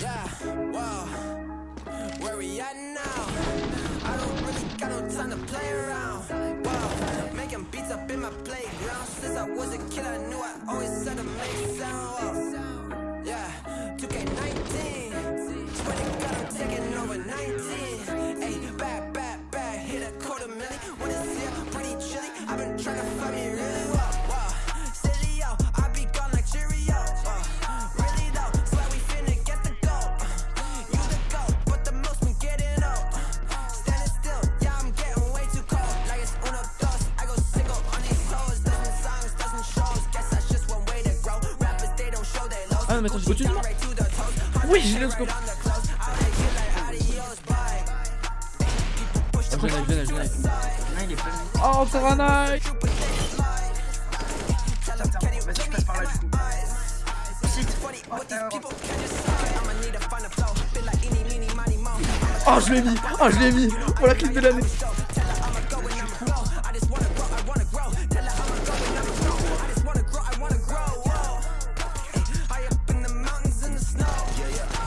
Yeah, wow. Where we at now? I don't really got no time to play around. Ah non mais attends, j'ai au-dessus de moi. Oui, j'ai le scope. Oh, je l'ai, je l'ai, je l'ai. Non, il est pas. Oh, encore un eye Vas-y, je passe par là du coup. Oh, Oh, je l'ai mis Oh, je l'ai mis Pour la clip de l'année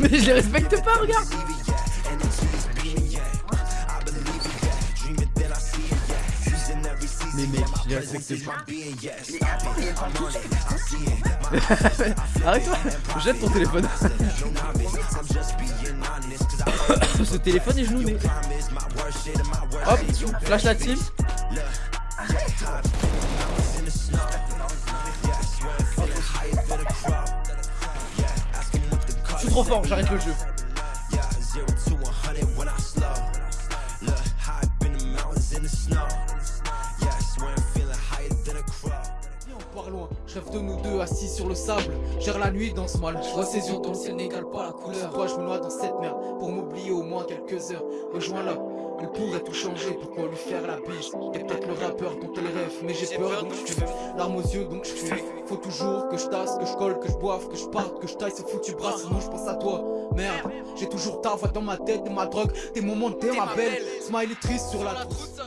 Mais je les respecte pas, regarde. Mais mec, je les respecte pas. Arrête-toi Jette ton téléphone. Ce téléphone est genouné Hop, flash la team trop fort, j'arrête le jeu. Rêve de nous deux assis sur le sable. Gère la nuit dans ce mal, je vois ses yeux dans le ciel n'égale pas la couleur. Toi je me noie dans cette merde. Pour m'oublier au moins quelques heures. Rejoins-la, il pourrait tout changer, pourquoi lui faire la biche T'es peut-être le rappeur dont elle rêve, mais j'ai peur donc je Larmes aux yeux donc je fuis Faut toujours que je tasse, que je colle, que je boive, que je parte, que je taille ce foutu bras. Sinon je pense à toi, merde J'ai toujours ta voix dans ma tête, t'es ma drogue, t'es mon monde, t'es ma belle. Smiley triste sur la trousse